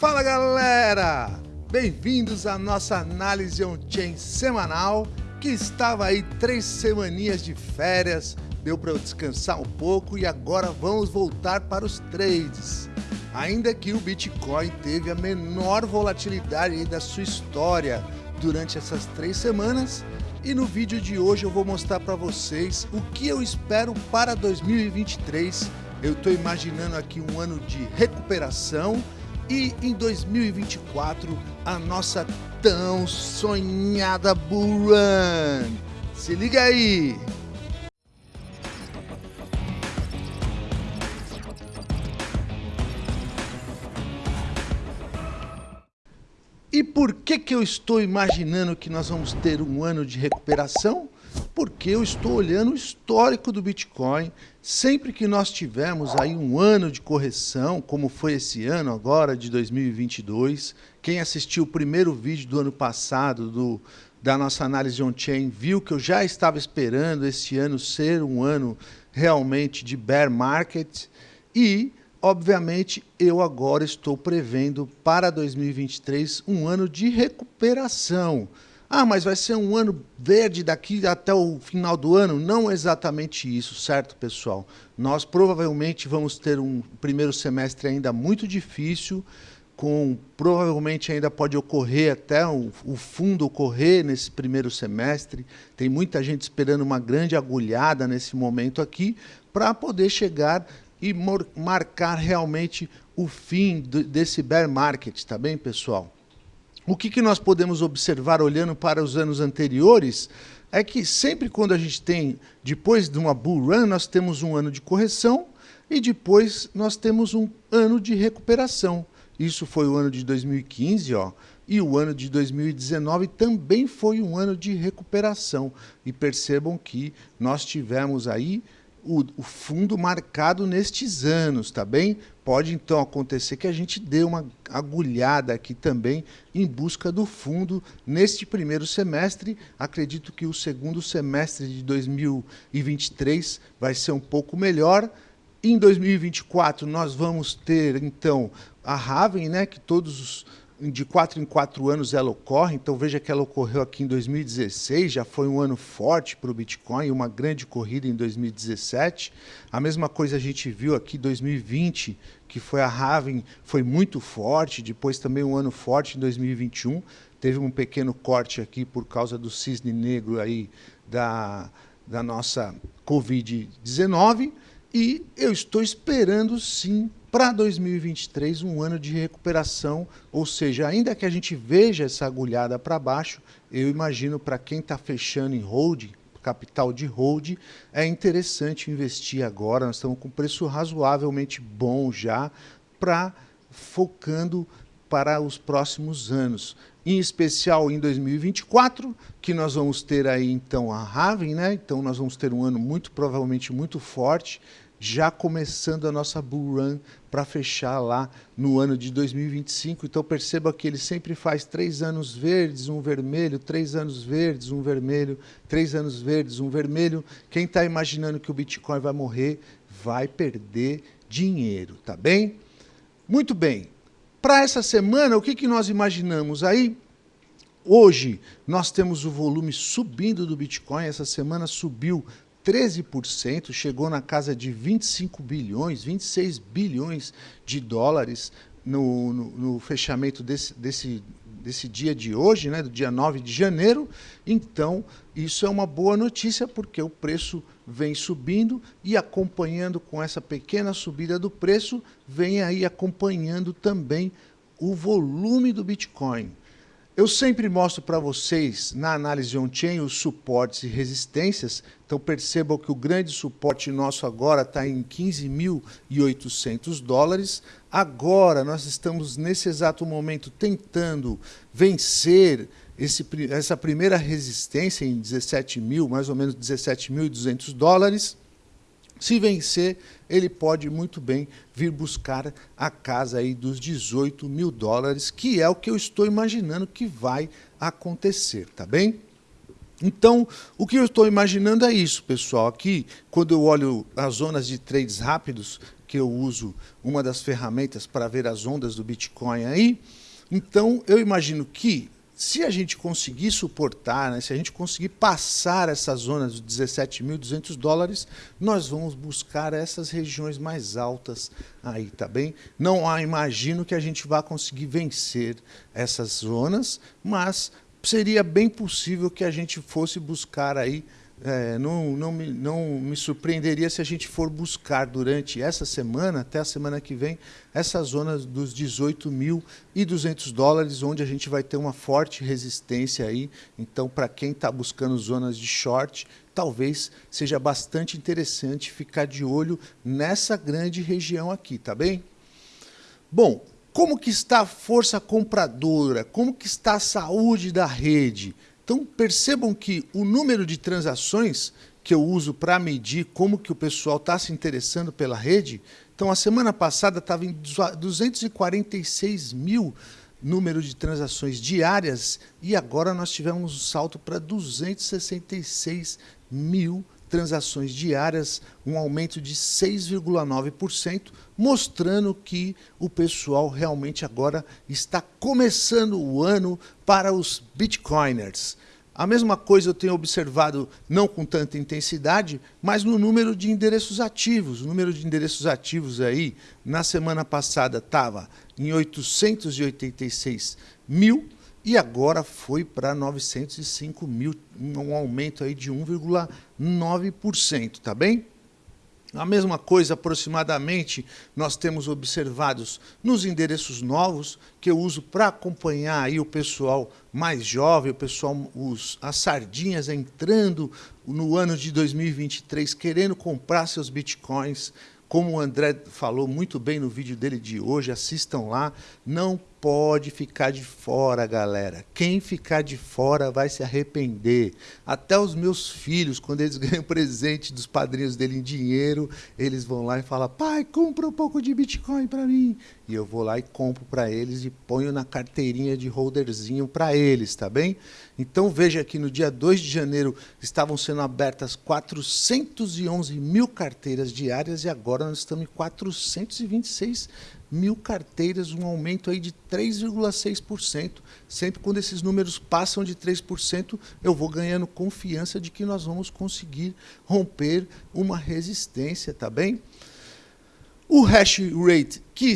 Fala galera! Bem-vindos à nossa análise on-chain semanal que estava aí três semaninhas de férias, deu para eu descansar um pouco e agora vamos voltar para os trades. Ainda que o Bitcoin teve a menor volatilidade da sua história durante essas três semanas, e no vídeo de hoje eu vou mostrar para vocês o que eu espero para 2023. Eu estou imaginando aqui um ano de recuperação e em 2024 a nossa tão sonhada Bull Run. Se liga aí! E por que, que eu estou imaginando que nós vamos ter um ano de recuperação? Porque eu estou olhando o histórico do Bitcoin. Sempre que nós tivermos aí um ano de correção, como foi esse ano agora, de 2022, quem assistiu o primeiro vídeo do ano passado, do, da nossa análise on-chain, viu que eu já estava esperando esse ano ser um ano realmente de bear market e Obviamente, eu agora estou prevendo para 2023 um ano de recuperação. Ah, mas vai ser um ano verde daqui até o final do ano? Não exatamente isso, certo, pessoal? Nós provavelmente vamos ter um primeiro semestre ainda muito difícil, com provavelmente ainda pode ocorrer até o, o fundo ocorrer nesse primeiro semestre. Tem muita gente esperando uma grande agulhada nesse momento aqui para poder chegar e marcar realmente o fim desse bear market, tá bem, pessoal? O que, que nós podemos observar olhando para os anos anteriores é que sempre quando a gente tem, depois de uma bull run, nós temos um ano de correção e depois nós temos um ano de recuperação. Isso foi o ano de 2015, ó, e o ano de 2019 também foi um ano de recuperação. E percebam que nós tivemos aí o, o, fundo marcado nestes anos, tá bem? Pode então acontecer que a gente dê uma agulhada aqui também em busca do fundo neste primeiro semestre. Acredito que o segundo semestre de 2023 vai ser um pouco melhor. Em 2024 nós vamos ter então a Raven, né, que todos os de quatro em quatro anos ela ocorre, então veja que ela ocorreu aqui em 2016, já foi um ano forte para o Bitcoin, uma grande corrida em 2017. A mesma coisa a gente viu aqui em 2020, que foi a Raven, foi muito forte, depois também um ano forte em 2021. Teve um pequeno corte aqui por causa do cisne negro aí da, da nossa Covid-19. E eu estou esperando sim para 2023 um ano de recuperação, ou seja, ainda que a gente veja essa agulhada para baixo, eu imagino para quem está fechando em hold, capital de hold, é interessante investir agora, nós estamos com preço razoavelmente bom já, para focando para os próximos anos. Em especial em 2024, que nós vamos ter aí então a Raven, né? Então nós vamos ter um ano muito provavelmente muito forte já começando a nossa bull run para fechar lá no ano de 2025. Então perceba que ele sempre faz três anos verdes, um vermelho, três anos verdes, um vermelho, três anos verdes, um vermelho. Quem está imaginando que o Bitcoin vai morrer vai perder dinheiro, tá bem? Muito bem. Para essa semana, o que, que nós imaginamos aí? Hoje nós temos o volume subindo do Bitcoin, essa semana subiu 13%, chegou na casa de 25 bilhões, 26 bilhões de dólares no, no, no fechamento desse, desse, desse dia de hoje, né, do dia 9 de janeiro. Então, isso é uma boa notícia, porque o preço vem subindo e acompanhando com essa pequena subida do preço, vem aí acompanhando também o volume do Bitcoin. Eu sempre mostro para vocês, na análise on-chain, os suportes e resistências. Então percebam que o grande suporte nosso agora está em 15.800 dólares. Agora nós estamos, nesse exato momento, tentando vencer esse, essa primeira resistência em 17 mil, mais ou menos 17.200 dólares. Se vencer, ele pode muito bem vir buscar a casa aí dos 18 mil dólares, que é o que eu estou imaginando que vai acontecer, tá bem? Então, o que eu estou imaginando é isso, pessoal. Aqui, quando eu olho as zonas de trades rápidos, que eu uso uma das ferramentas para ver as ondas do Bitcoin aí. Então, eu imagino que se a gente conseguir suportar, né, se a gente conseguir passar essa zona dos 17.200 dólares, nós vamos buscar essas regiões mais altas aí, tá bem? Não há, imagino que a gente vá conseguir vencer essas zonas, mas seria bem possível que a gente fosse buscar aí é, não, não, me, não me surpreenderia se a gente for buscar durante essa semana, até a semana que vem, essa zona dos 18.200 dólares, onde a gente vai ter uma forte resistência aí. Então, para quem está buscando zonas de short, talvez seja bastante interessante ficar de olho nessa grande região aqui, tá bem? Bom, como que está a força compradora? Como que está a saúde da rede? Então percebam que o número de transações que eu uso para medir como que o pessoal está se interessando pela rede, então a semana passada estava em 246 mil número de transações diárias e agora nós tivemos um salto para 266 mil transações diárias, um aumento de 6,9%, mostrando que o pessoal realmente agora está começando o ano para os bitcoiners. A mesma coisa eu tenho observado, não com tanta intensidade, mas no número de endereços ativos. O número de endereços ativos aí, na semana passada, estava em 886 mil, e agora foi para 905 mil, um aumento aí de 1,9%, tá bem? A mesma coisa, aproximadamente, nós temos observados nos endereços novos, que eu uso para acompanhar aí o pessoal mais jovem, o pessoal, os, as sardinhas entrando no ano de 2023, querendo comprar seus bitcoins, como o André falou muito bem no vídeo dele de hoje, assistam lá, não pode ficar de fora, galera. Quem ficar de fora vai se arrepender. Até os meus filhos, quando eles ganham presente dos padrinhos dele em dinheiro, eles vão lá e falam: pai, compra um pouco de Bitcoin para mim. E eu vou lá e compro para eles e ponho na carteirinha de holderzinho para eles, tá bem? Então veja que no dia 2 de janeiro estavam sendo abertas 411 mil carteiras diárias e agora nós estamos em 426 mil carteiras, um aumento aí de 3,6%. Sempre quando esses números passam de 3%, eu vou ganhando confiança de que nós vamos conseguir romper uma resistência, tá bem? O hash rate, que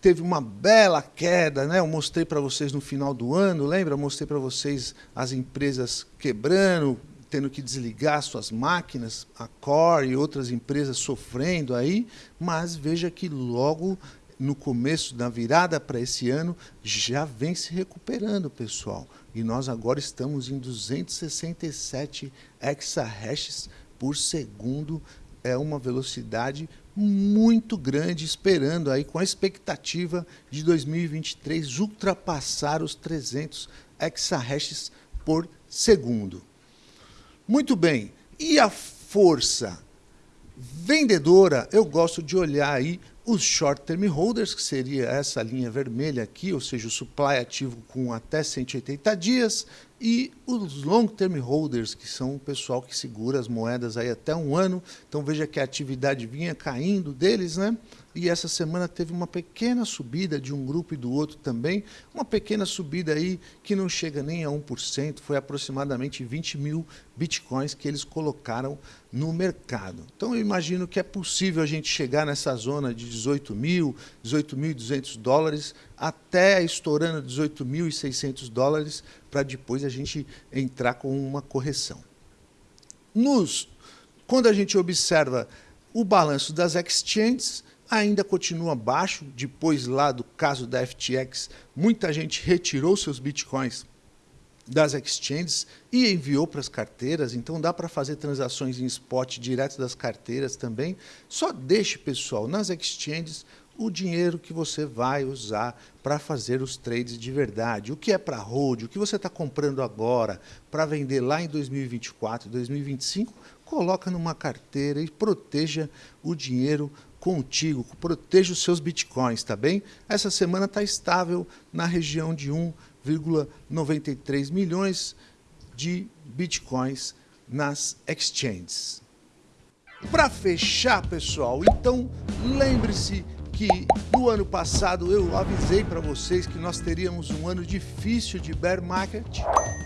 teve uma bela queda, né? Eu mostrei para vocês no final do ano, lembra? Eu mostrei para vocês as empresas quebrando, tendo que desligar suas máquinas, a Core e outras empresas sofrendo aí, mas veja que logo no começo, na virada para esse ano, já vem se recuperando, pessoal. E nós agora estamos em 267 exahashes por segundo. É uma velocidade muito grande, esperando aí com a expectativa de 2023 ultrapassar os 300 exahashes por segundo. Muito bem. E a força vendedora, eu gosto de olhar aí os short term holders, que seria essa linha vermelha aqui, ou seja, o supply ativo com até 180 dias, e os long term holders, que são o pessoal que segura as moedas aí até um ano. Então veja que a atividade vinha caindo deles, né? E essa semana teve uma pequena subida de um grupo e do outro também, uma pequena subida aí que não chega nem a 1%, foi aproximadamente 20 mil bitcoins que eles colocaram no mercado. Então eu imagino que é possível a gente chegar nessa zona de 18 mil, 18.200 dólares, até estourando 18.600 dólares, para depois a gente entrar com uma correção. Nos, quando a gente observa o balanço das exchanges, ainda continua baixo, depois lá do caso da FTX, muita gente retirou seus bitcoins das exchanges e enviou para as carteiras, então dá para fazer transações em spot direto das carteiras também. Só deixe, pessoal, nas exchanges o dinheiro que você vai usar para fazer os trades de verdade. O que é para hold, o que você está comprando agora para vender lá em 2024, 2025, coloca numa carteira e proteja o dinheiro contigo, proteja os seus bitcoins, tá bem? Essa semana está estável na região de 1,93 milhões de bitcoins nas exchanges. Para fechar, pessoal, então lembre-se que no ano passado eu avisei para vocês que nós teríamos um ano difícil de bear market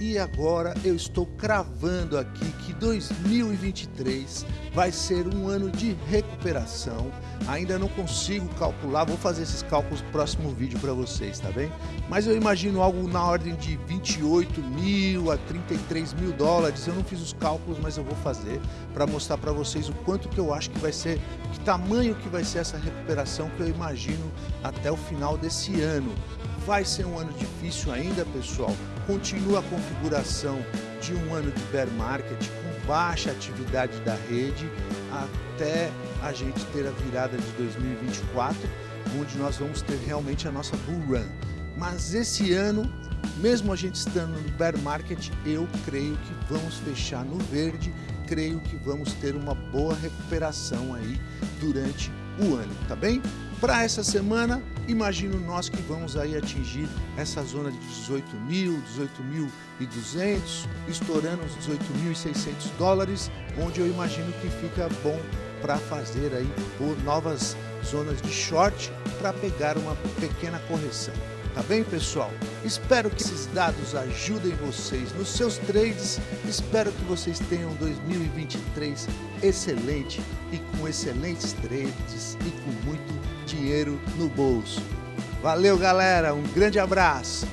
e agora eu estou cravando aqui que 2023 vai ser um ano de recuperação. Ainda não consigo calcular, vou fazer esses cálculos no próximo vídeo para vocês, tá bem? Mas eu imagino algo na ordem de 28 mil a 33 mil dólares. Eu não fiz os cálculos, mas eu vou fazer para mostrar para vocês o quanto que eu acho que vai ser, que tamanho que vai ser essa recuperação eu imagino até o final desse ano. Vai ser um ano difícil ainda, pessoal. Continua a configuração de um ano de bear market com baixa atividade da rede até a gente ter a virada de 2024, onde nós vamos ter realmente a nossa bull run. Mas esse ano, mesmo a gente estando no bear market, eu creio que vamos fechar no verde, creio que vamos ter uma boa recuperação aí durante o ano, tá bem? Para essa semana, imagino nós que vamos aí atingir essa zona de 18 mil, 18.200, estourando os 18.600 dólares, onde eu imagino que fica bom para fazer aí novas zonas de short para pegar uma pequena correção. Tá bem, pessoal? Espero que esses dados ajudem vocês nos seus trades. Espero que vocês tenham 2023 excelente e com excelentes trades e com muito dinheiro no bolso. Valeu, galera. Um grande abraço.